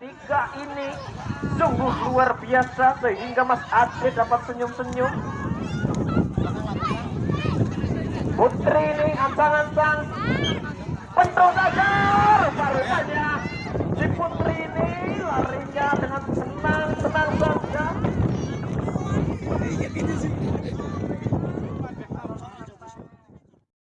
tiga ini sungguh luar biasa sehingga Mas Ade dapat senyum-senyum. Putri ini ancang-ancang Pentung saja baru saja si Putri ini